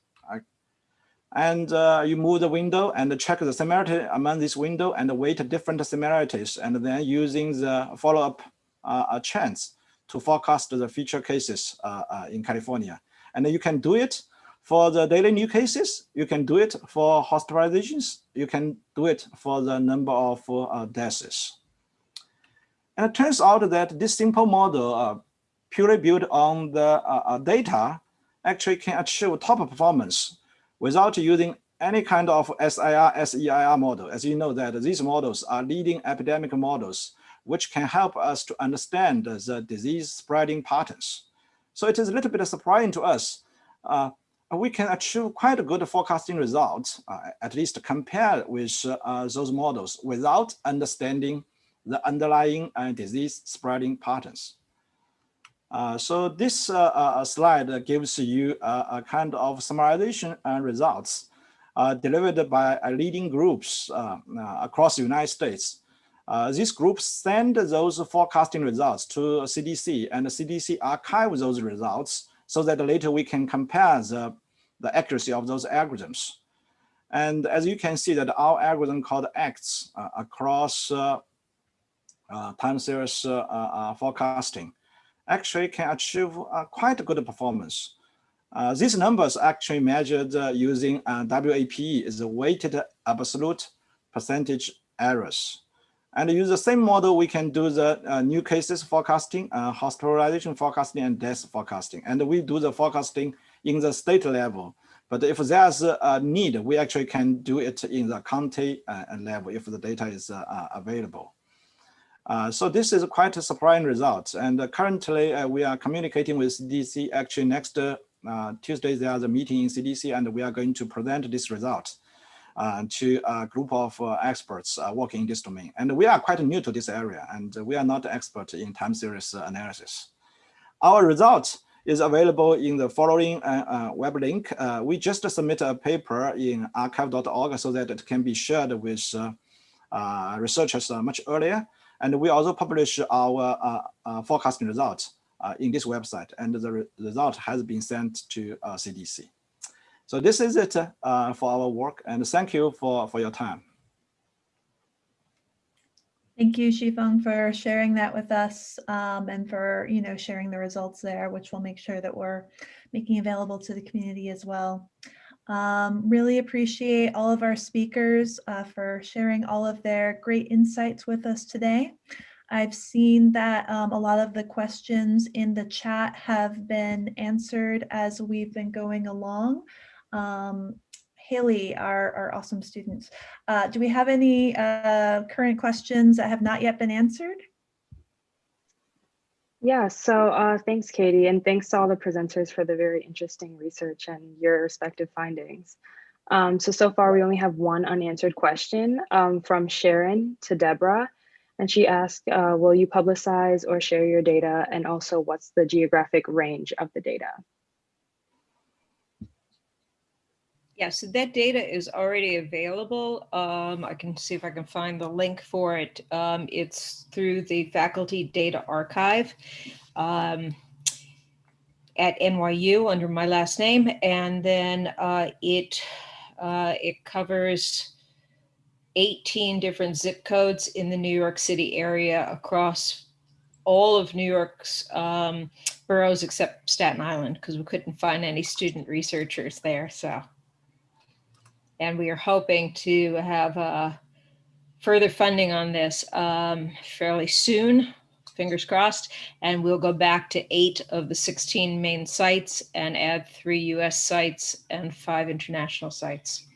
And uh, you move the window and check the similarity among this window and weight different similarities. And then using the follow-up uh, uh to forecast the future cases uh, uh, in California. And you can do it for the daily new cases, you can do it for hospitalizations. You can do it for the number of uh, deaths. And it turns out that this simple model, purely built on the data, actually can achieve top performance without using any kind of SIR, SEIR model. As you know that these models are leading epidemic models, which can help us to understand the disease spreading patterns. So it is a little bit surprising to us uh, we can achieve quite a good forecasting results, uh, at least compared with uh, those models without understanding the underlying uh, disease spreading patterns. Uh, so this uh, uh, slide gives you a, kind of summarization and results delivered by leading groups across the United States. these groups send those forecasting results to CDC and the CDC archive those results so that later we can compare the, the accuracy of those algorithms. And as you can see that our algorithm called ACTS uh, across uh, uh, time series uh, uh, forecasting actually can achieve uh, quite a good performance. these numbers actually measured using WAPE is the weighted absolute percentage errors. And use the same model, we can do the uh, new cases forecasting, uh, hospitalization forecasting, and death forecasting. And we do the forecasting in the state level. But if there's a need, we actually can do it in the county uh, level if the data is uh, uh, available. Uh, so this is quite a surprising result. And uh, currently uh, we are communicating with CDC. Actually next uh, Tuesday, there's a meeting in CDC and we are going to present this result. Uh, to a group of uh, experts uh, working in this domain. And we are quite new to this area and we are not expert in time series analysis. Our result is available in the following web link. we just submit a paper in arXiv.org so that it can be shared with researchers much earlier. And we also publish our forecasting results in this website and the re result has been sent to CDC. So this is it uh, for our work and thank you for, for your time. Thank you, Xifeng, for sharing that with us um, and for you know sharing the results there, which we'll make sure that we're making available to the community as well. Um, really appreciate all of our speakers uh, for sharing all of their great insights with us today. I've seen that um, a lot of the questions in the chat have been answered as we've been going along um, Haley, our, our awesome students. Uh, do we have any uh, current questions that have not yet been answered? Yeah, so uh, thanks, Katie, and thanks to all the presenters for the very interesting research and your respective findings. Um, so, so far we only have one unanswered question um, from Sharon to Deborah. And she asked, uh, will you publicize or share your data? And also what's the geographic range of the data? Yeah, so that data is already available. Um, I can see if I can find the link for it. Um, it's through the Faculty Data Archive um, at NYU under my last name. And then uh, it, uh, it covers 18 different zip codes in the New York City area across all of New York's um, boroughs except Staten Island because we couldn't find any student researchers there. So and we are hoping to have uh, further funding on this um, fairly soon, fingers crossed, and we'll go back to eight of the 16 main sites and add three US sites and five international sites.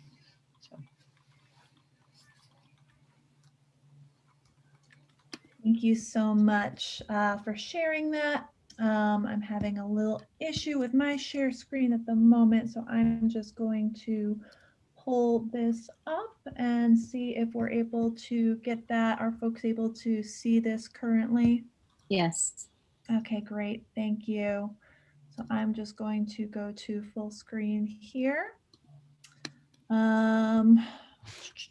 Thank you so much uh, for sharing that. Um, I'm having a little issue with my share screen at the moment, so I'm just going to pull this up and see if we're able to get that. Are folks able to see this currently? Yes. Okay, great. Thank you. So I'm just going to go to full screen here. Um,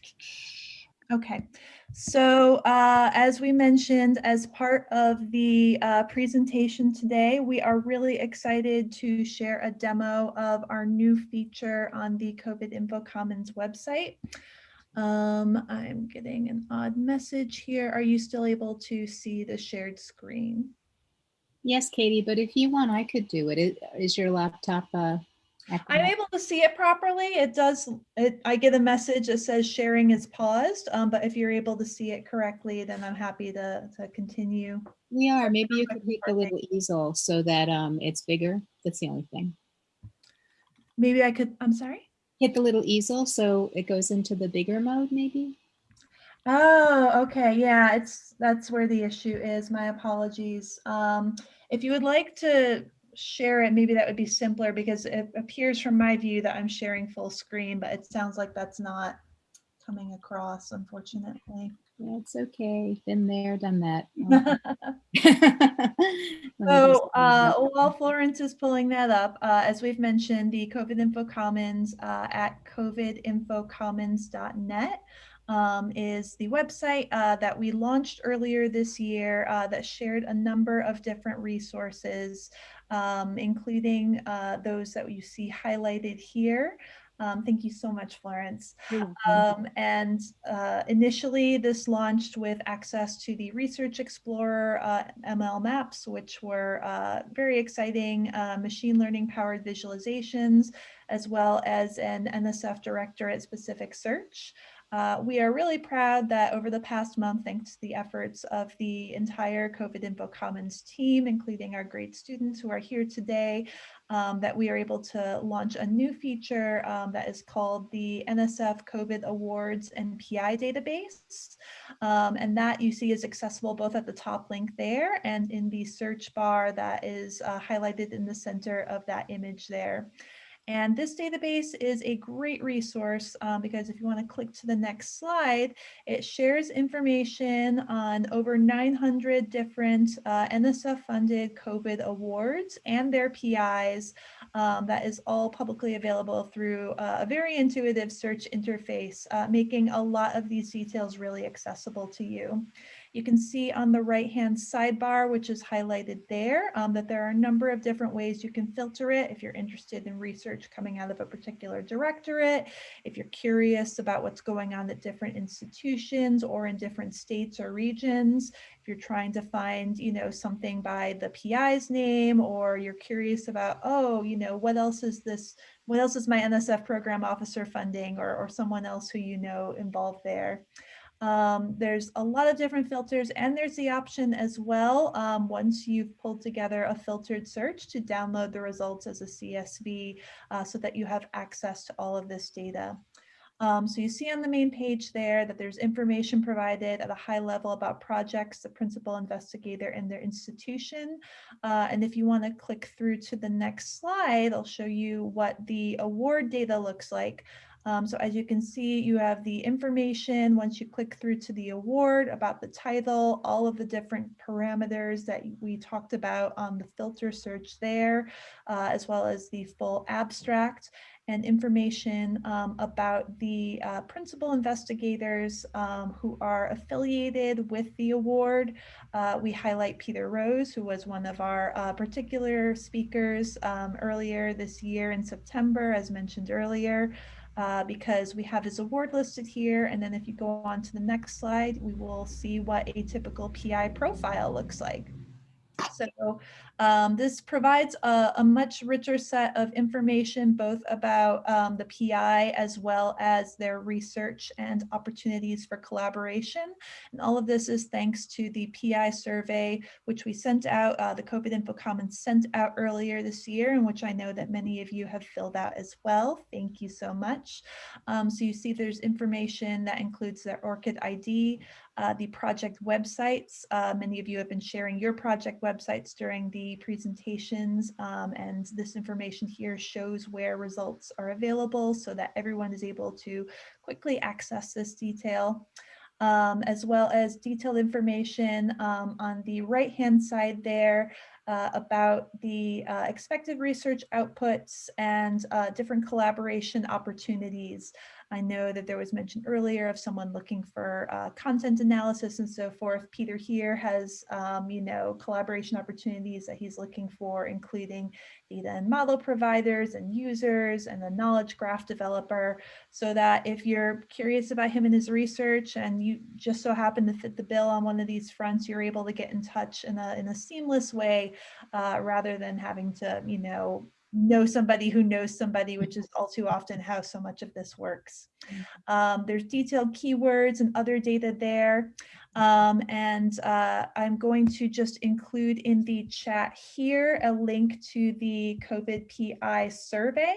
okay, so uh, as we mentioned, as part of the uh, presentation today, we are really excited to share a demo of our new feature on the COVID Info Commons website. Um, I'm getting an odd message here. Are you still able to see the shared screen? Yes, Katie, but if you want, I could do it. Is, your laptop uh, I'm able to see it properly. It does, it, I get a message that says sharing is paused, um, but if you're able to see it correctly, then I'm happy to, to continue. We are. Maybe you could hit the little easel so that um, it's bigger. That's the only thing. Maybe I could, I'm sorry? Hit the little easel so it goes into the bigger mode, maybe? Oh, okay. Yeah, it's that's where the issue is. My apologies. Um, if you would like to share it, maybe that would be simpler because it appears from my view that I'm sharing full screen, but it sounds like that's not coming across, unfortunately. Yeah, it's okay. Been there, done that. so uh, while Florence is pulling that up, uh, as we've mentioned, the COVID Info Commons uh, at covidinfocommons.net um, is the website uh, that we launched earlier this year uh, that shared a number of different resources um, including uh, those that you see highlighted here. Um, thank you so much, Florence. Um, and uh, initially, this launched with access to the Research Explorer uh, ML maps, which were uh, very exciting uh, machine learning powered visualizations, as well as an NSF Directorate specific search. Uh, we are really proud that over the past month, thanks to the efforts of the entire COVID Info Commons team, including our great students who are here today, um, that we are able to launch a new feature um, that is called the NSF COVID Awards and PI database. Um, and that you see is accessible both at the top link there and in the search bar that is uh, highlighted in the center of that image there. And this database is a great resource um, because if you want to click to the next slide, it shares information on over 900 different uh, NSF funded COVID awards and their PIs. Um, that is all publicly available through uh, a very intuitive search interface, uh, making a lot of these details really accessible to you. You can see on the right-hand sidebar, which is highlighted there, um, that there are a number of different ways you can filter it if you're interested in research coming out of a particular directorate, if you're curious about what's going on at different institutions or in different states or regions, if you're trying to find, you know, something by the PI's name, or you're curious about, oh, you know, what else is this what else is my NSF program officer funding or, or someone else who you know involved there. Um, there's a lot of different filters and there's the option as well, um, once you've pulled together a filtered search to download the results as a CSV uh, so that you have access to all of this data. Um, so you see on the main page there that there's information provided at a high level about projects, the principal investigator and their institution. Uh, and if you want to click through to the next slide, I'll show you what the award data looks like. Um, so as you can see, you have the information once you click through to the award about the title, all of the different parameters that we talked about on the filter search there, uh, as well as the full abstract and information um, about the uh, principal investigators um, who are affiliated with the award. Uh, we highlight Peter Rose, who was one of our uh, particular speakers um, earlier this year in September, as mentioned earlier. Uh, because we have his award listed here. And then if you go on to the next slide, we will see what a typical PI profile looks like. So um, this provides a, a, much richer set of information, both about um, the PI as well as their research and opportunities for collaboration. And all of this is thanks to the PI survey, which we sent out, uh, the COVID Info Commons sent out earlier this year, and which I know that many of you have filled out as well. Thank you so much. Um, so you see there's information that includes their ORCID ID, uh, the project websites. Uh, many of you have been sharing your project websites during the presentations um, and this information here shows where results are available so that everyone is able to quickly access this detail. Um, as well as detailed information um, on the right hand side there uh, about the uh, expected research outputs and uh, different collaboration opportunities. I know that there was mentioned earlier of someone looking for uh, content analysis and so forth. Peter here has, um, you know, collaboration opportunities that he's looking for, including data and model providers and users and a knowledge graph developer, so that if you're curious about him and his research and you just so happen to fit the bill on one of these fronts, you're able to get in touch in a, in a seamless way uh, rather than having to, you know, know somebody who knows somebody, which is all too often how so much of this works. Mm-hmm. Um, there's detailed keywords and other data there. Um, and uh, I'm going to just include in the chat here a link to the COVID PI survey.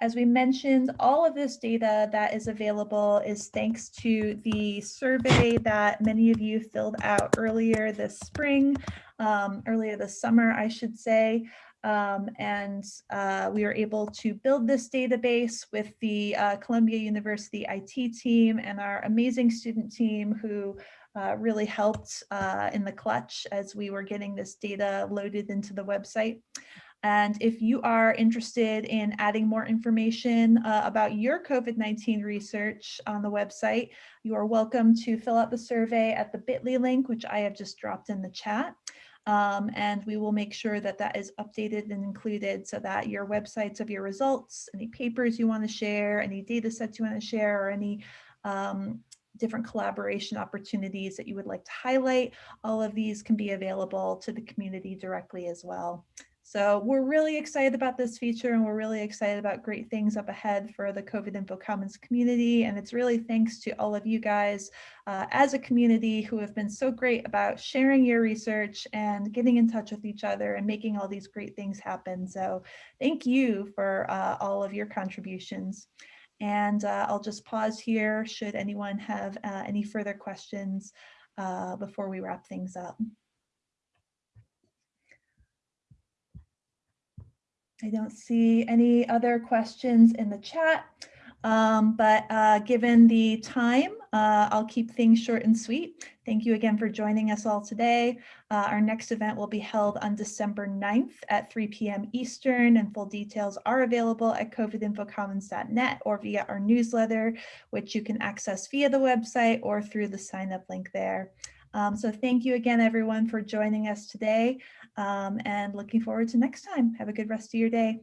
As we mentioned, all of this data that is available is thanks to the survey that many of you filled out earlier this spring, um, earlier this summer, I should say. Um, and uh, we were able to build this database with the uh, Columbia University IT team and our amazing student team who uh, really helped uh, in the clutch as we were getting this data loaded into the website. And if you are interested in adding more information uh, about your COVID-19 research on the website, you are welcome to fill out the survey at the bit.ly link, which I have just dropped in the chat. Um, and we will make sure that that is updated and included so that your websites of your results, any papers you want to share, any data sets you want to share, or any um, different collaboration opportunities that you would like to highlight, all of these can be available to the community directly as well. So we're really excited about this feature and we're really excited about great things up ahead for the COVID Info Commons community. And it's really thanks to all of you guys uh, as a community who have been so great about sharing your research and getting in touch with each other and making all these great things happen. So thank you for uh, all of your contributions. And uh, I'll just pause here should anyone have uh, any further questions uh, before we wrap things up. I don't see any other questions in the chat, um, but uh, given the time, uh, I'll keep things short and sweet. Thank you again for joining us all today. Uh, our next event will be held on December 9th at 3 p.m. Eastern, and full details are available at covidinfocommons.net or via our newsletter, which you can access via the website or through the sign up link there. Um, so thank you again, everyone, for joining us today um, and looking forward to next time. Have a good rest of your day.